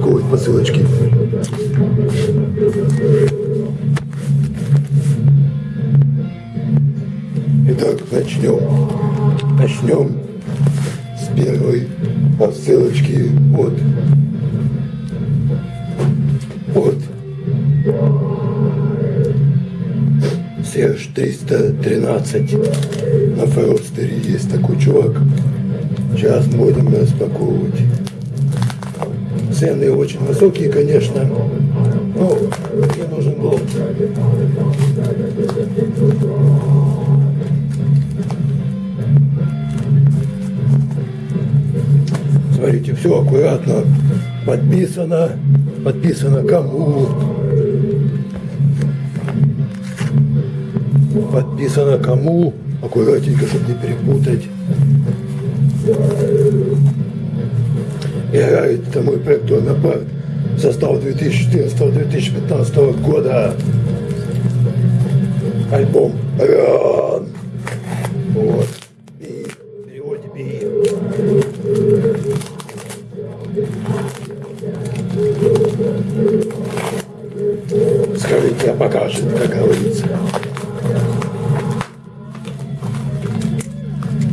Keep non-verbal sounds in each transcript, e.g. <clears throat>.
распаковывать посылочки. Итак, начнем. Начнем с первой посылочки от от Серж 313 на Форостере есть такой чувак. Сейчас будем распаковывать. Цены очень высокие, конечно. Но мне нужен был Смотрите, все аккуратно подписано. Подписано кому. Подписано кому. Аккуратненько, чтобы не перепутать. Играет это мой проект «Напарк». Состав 2014-2015 года. Альбом «Ран». Вот. И переводе «Би». Скажите, а покажет, как говорится.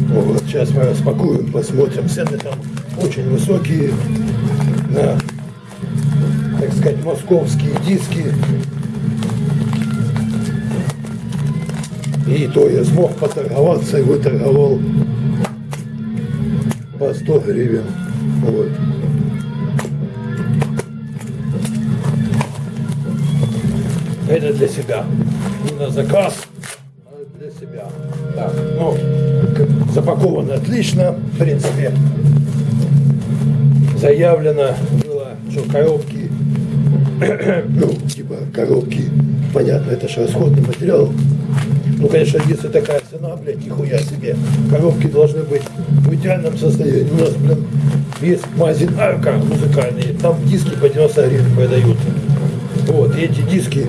Вот, сейчас мы распакуем, посмотрим. Цены там очень высокие на, так сказать, московские диски. И то я смог поторговаться и выторговал по 100 гривен. Вот. Это для себя. Не на заказ, а для себя. Так, ну, запаковано отлично, в принципе. Заявлено было, что коробки, <coughs> ну, типа коробки, понятно, это же расходный материал. Ну, конечно, если такая цена, блядь, нихуя себе. Коробки должны быть в идеальном состоянии. У нас, блин, есть магазин Арка музыкальный, там диски по 90 гривен продают. Вот, и эти диски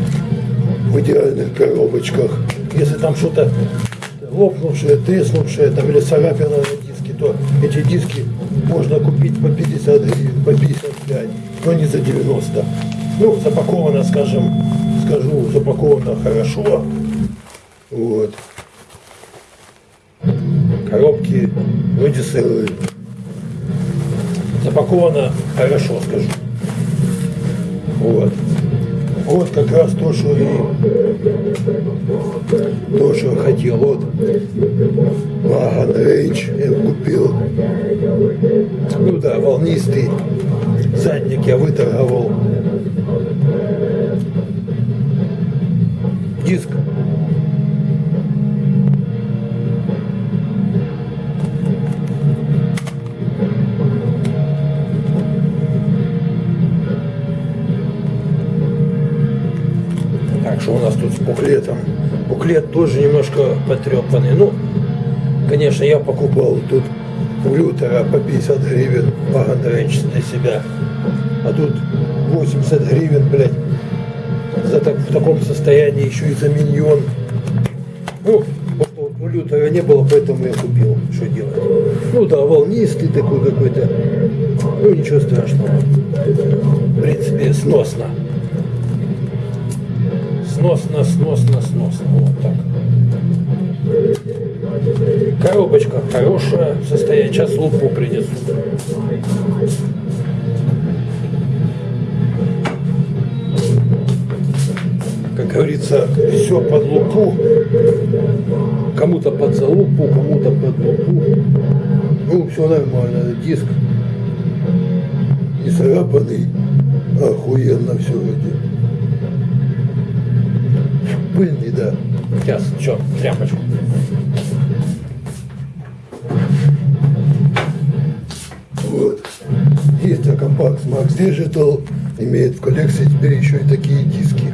в идеальных коробочках. Если там что-то лопнувшее, треснувшее, там или царапина на диске, то эти диски можно купить по 50 гривен, по 55, но не за 90. Ну, запаковано, скажем, скажу, запаковано хорошо. Вот. Коробки вроде сырые. Запаковано хорошо, скажу. Вот. Вот как раз то, что и то, что хотел. Вот Ваган Рейндж я купил. Ну да, волнистый задник я выторговал. Диск буклетом? Буклет тоже немножко потрепанный. Ну, конечно, я покупал тут у Лютера по 50 гривен Ваган Рейндж для себя. А тут 80 гривен, блядь, за так, в таком состоянии еще и за миньон. Ну, у Лютера не было, поэтому я купил. Что делать? Ну да, волнистый такой какой-то. Ну, ничего страшного. В принципе, сносно сносно, сносно, сносно. Вот так. Коробочка хорошая, состояние. Сейчас лупу принесу. Как говорится, все под лупу. Кому-то под залупу, кому-то под лупу. Ну, все нормально. Диск не царапанный. Охуенно все вроде пыльный, да. Сейчас, что, тряпочку. Вот. Есть компакт Max Digital, имеет в коллекции теперь еще и такие диски.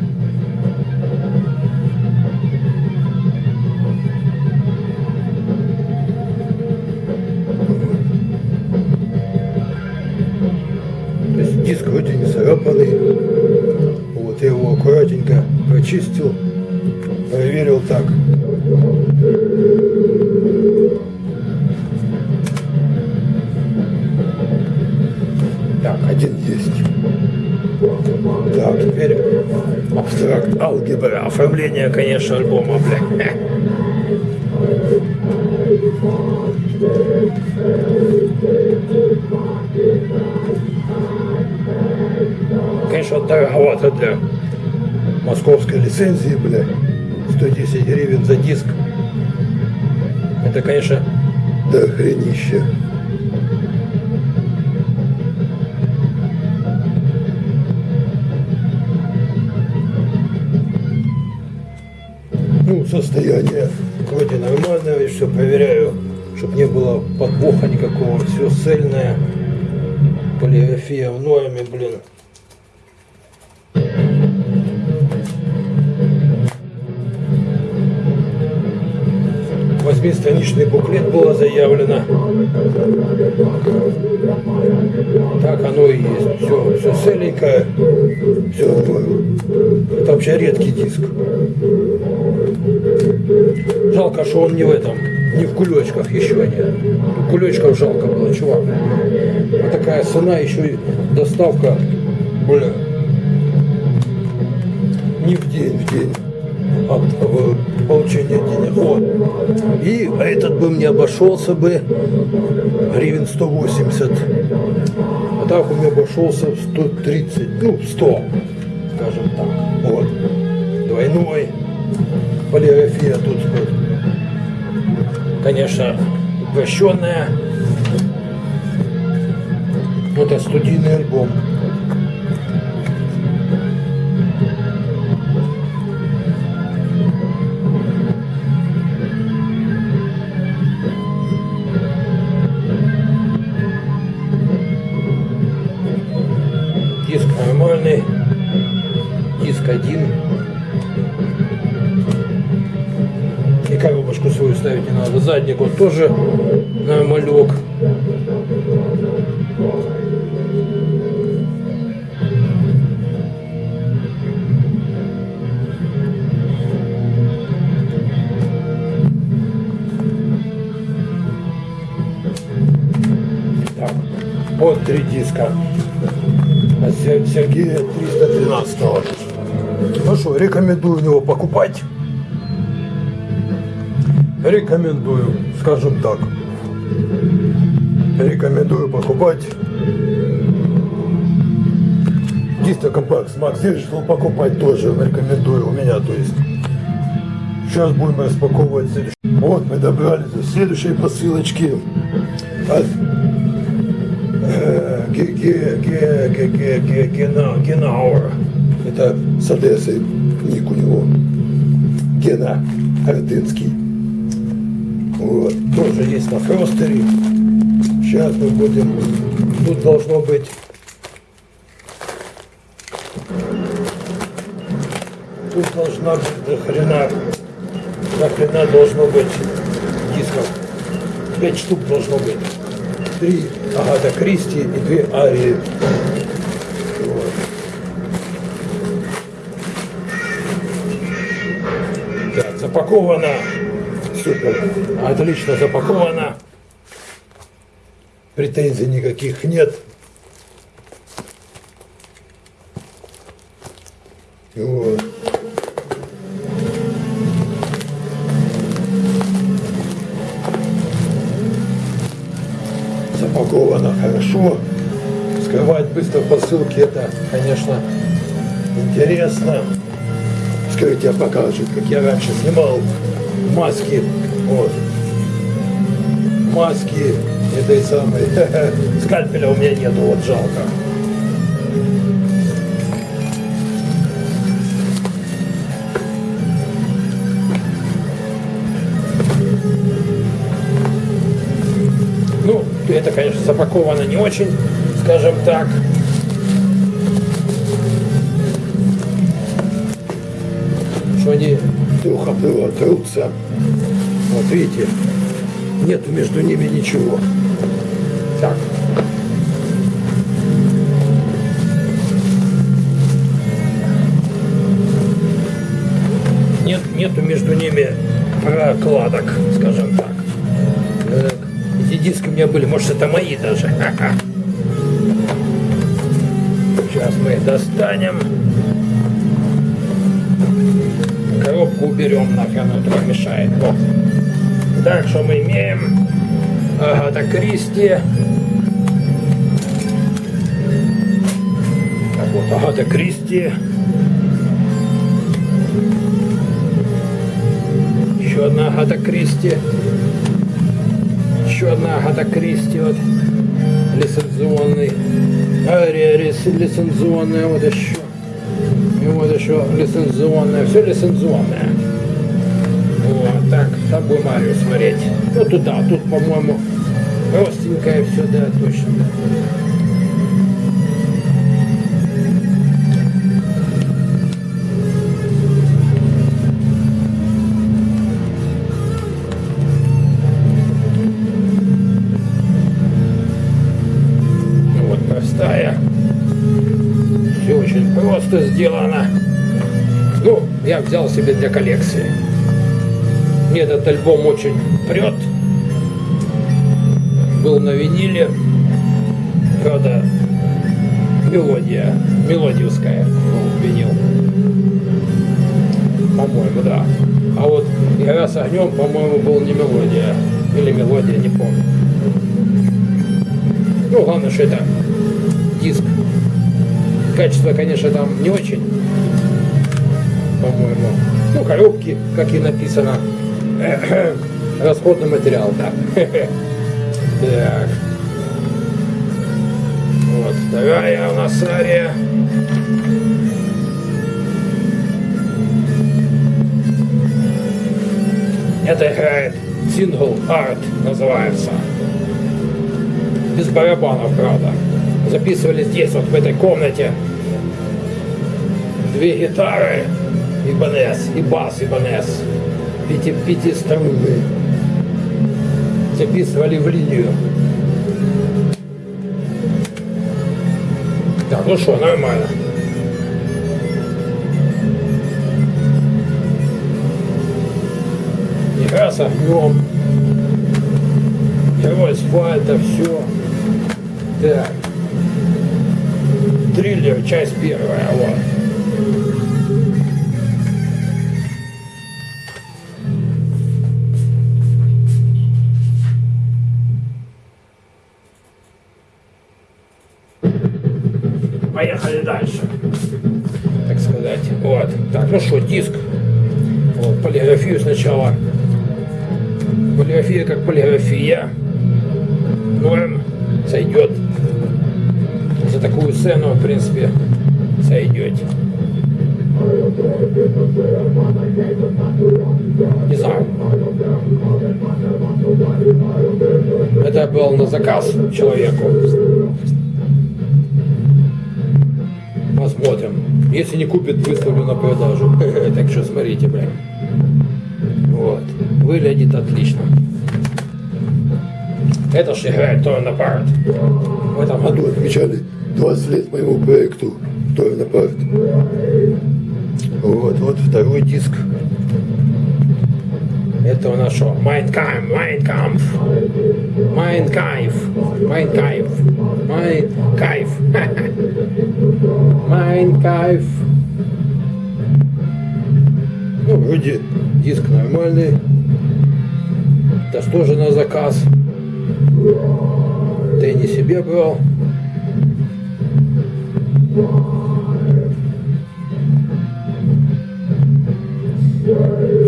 Диск вроде не царапанный. вычистил, проверил один есть. Так, теперь абстракт алгебра. Оформление, конечно, альбома, бля. Конечно, дороговато для московской лицензии, бля. 110 гривен за диск. Это, конечно, да хренище. Ну, состояние вроде нормальное, и все проверяю, чтобы не было подвоха никакого, все цельное, полиграфия в норме, блин. Восьмистраничный буклет было заявлено. Так оно и есть. Все, все целенькое, все Это вообще редкий диск. Жалко, что он не в этом, не в кулечках еще нет. Кулечков жалко было, чувак. Вот такая цена, еще и доставка, бля, не в день, в день получения денег. Вот. И этот бы мне обошелся бы гривен 180. А так у меня обошелся в 130, ну, 100, скажем так. Вот. Двойной. Полиграфия тут, конечно, угощенная. Это студийный альбом. Задник вот тоже нормалек. Так, вот три диска. Сергея 313 -го. Ну что, рекомендую него покупать. Рекомендую, скажем так. Рекомендую покупать. Дистокомпакт Макс решил покупать тоже. Рекомендую у меня, то есть. Сейчас будем распаковывать следующий. Вот мы добрались до следующей посылочки от Генауэр. Это с Одессы, ник у него. Гена Артынский. Вот. Тоже есть на фростере. Сейчас мы будем... Тут должно быть... Тут должна быть до хрена... До хрена должно быть дисков. Пять штук должно быть. Три Агата Кристи и две Арии. запаковано. Супер. Отлично запаковано. Претензий никаких нет. Вот. Запаковано хорошо. Скрывать быстро посылки это, конечно, интересно скажите, тебе покажут, как я раньше снимал маски. Вот. Маски этой самой. <laughs> Скальпеля у меня нету, вот жалко. Ну, это, конечно, запаковано не очень, скажем так. что они плохо трутся. Вот видите, нету между ними ничего. Так. нету между ними прокладок, скажем так. так. Эти диски у меня были, может это мои даже. <laughs> Сейчас мы их достанем. Коробку уберем, нахрен это мешает. Вот. Так, что мы имеем? Агата Кристи. Так вот, Агата Кристи. Еще одна Агата Кристи. Еще одна Агата Кристи. Вот лицензионный. Ария лицензионная. Вот еще. И вот еще лицензионная. Все лицензионное. Вот так. Там будем Арию смотреть. Ну туда. Тут, по-моему, простенькое все, да, точно. Себе для коллекции. Мне этот альбом очень прет. Был на виниле. Правда, мелодия, мелодиевская винил. По-моему, да. А вот «Игра с огнем», по-моему, был не мелодия. Или мелодия, не помню. Ну, главное, что это диск Качество, конечно, там не очень, по-моему. Ну, коробки, как и написано. <clears throat> Расходный материал, да. <laughs> Так. Вот, вторая у нас ария. Это играет Single Art называется. Без барабанов, правда записывали здесь, вот в этой комнате. Две гитары, Ибанес, и бас Ибанес, пяти, пятиструнные. Записывали в линию. Так, ну что, нормально. Игра с огнем. Герой асфальта, все. Так триллер, часть первая, вот. Ну что, диск. Вот, полиграфию сначала. Полиграфия как полиграфия. Норм сойдет такую сцену, в принципе, сойдете. Не знаю. Это был на заказ человеку. Посмотрим. Если не купит, выставлю на продажу. <laughs> Так что смотрите, блин. Вот. Выглядит отлично. Это же играет Torn Apart. В этом году отмечали 20 лет моему проекту Torn Apart. Вот, вот второй диск. Это у нас что? Майнкайм, Майнкамф. Майнкайф. Майнкайф. Майнкайф. <laughs> Майнкайф. Ну, вроде диск нормальный. Это тоже на заказ. Ты не себе брал.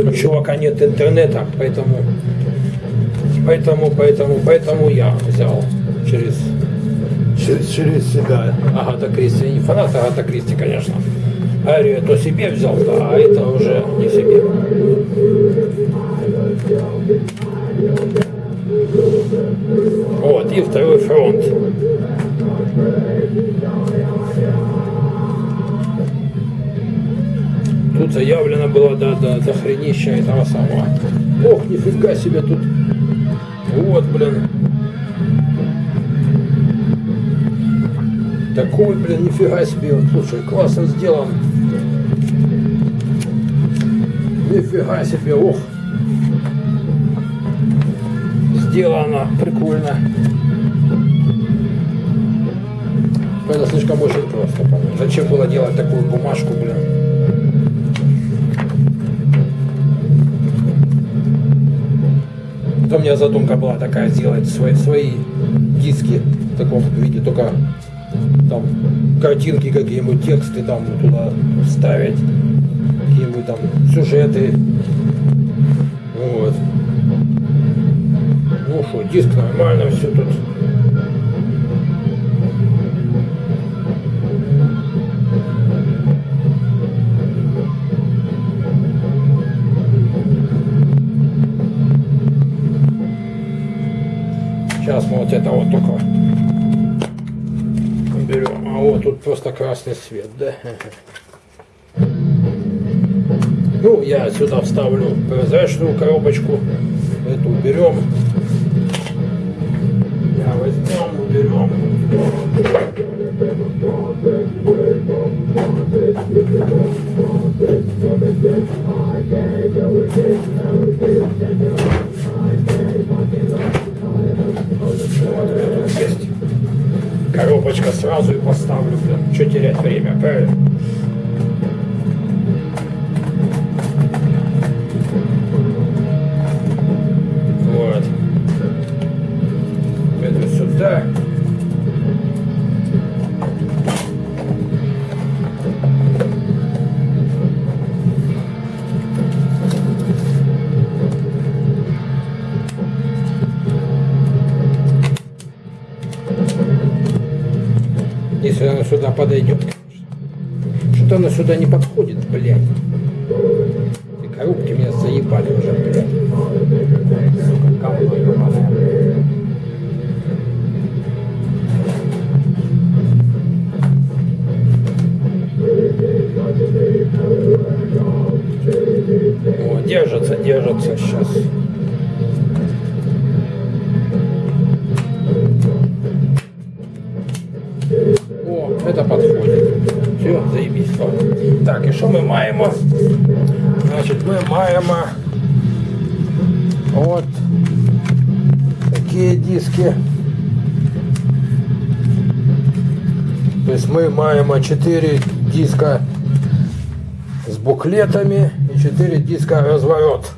У чувака нет интернета, поэтому, поэтому, поэтому, поэтому я взял через, через, через себя Агата Кристи. Я не фанат Агата Кристи, конечно. Арию то себе взял, да, а это уже не себе. Вот, и второй фронт. Тут заявлено было до, до, до хренища этого самого. Ох, нифига себе тут. Вот, блин. Такой, блин, нифига себе. Слушай, классно сделан. Нифига себе, ох. Сделано прикольно. Это слишком очень просто, по-моему. Зачем было делать такую бумажку, блин? Это у меня задумка была такая, сделать свои, свои диски в таком виде, только там картинки какие-нибудь, тексты там туда вставить, какие-нибудь там сюжеты. Вот. Ну что, диск нормально, все тут. Вот это вот только берем. А вот тут просто красный свет, да? <laughs> Ну, я сюда вставлю прозрачную коробочку. Эту уберем. Я возьмем, уберем. Вот сразу и поставлю, блин. Что терять время, правильно? Если она сюда подойдет. Что-то она сюда не подходит, блядь. Эти коробки меня заебали уже, блядь. О, держится, держится сейчас. это подходит. Все, заебись. Так, і що ми маємо? Значить, ми маємо от такі диски. Тобто ми маємо 4 диска з буклетами і 4 диска розворот.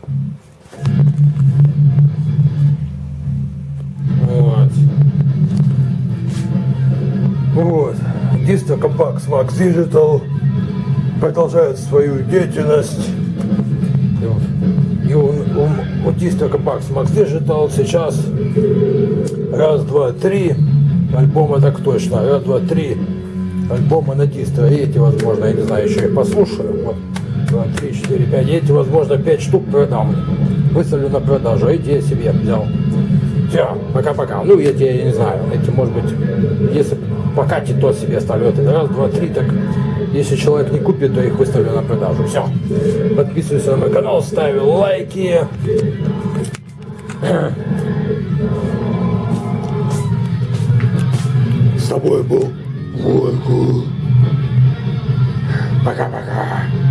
Дисто Компакс Max Digital продолжает свою деятельность. И у, у, у Disto Compax Max Digital сейчас раз, два, три альбома так точно, раз, два, три альбома на дистро. И эти, возможно, я не знаю, еще их послушаю. Вот. Два, три, четыре, пять. И эти, возможно, пять штук продам. Выставлю на продажу. А эти я себе взял. Все, пока-пока. Ну, эти, я не знаю, эти, может быть, если покатит, то себе оставлю. Вот это раз, два, три, так если человек не купит, то их выставлю на продажу. Все. Подписывайся на мой канал, ставь лайки. С тобой был Войку. Пока-пока.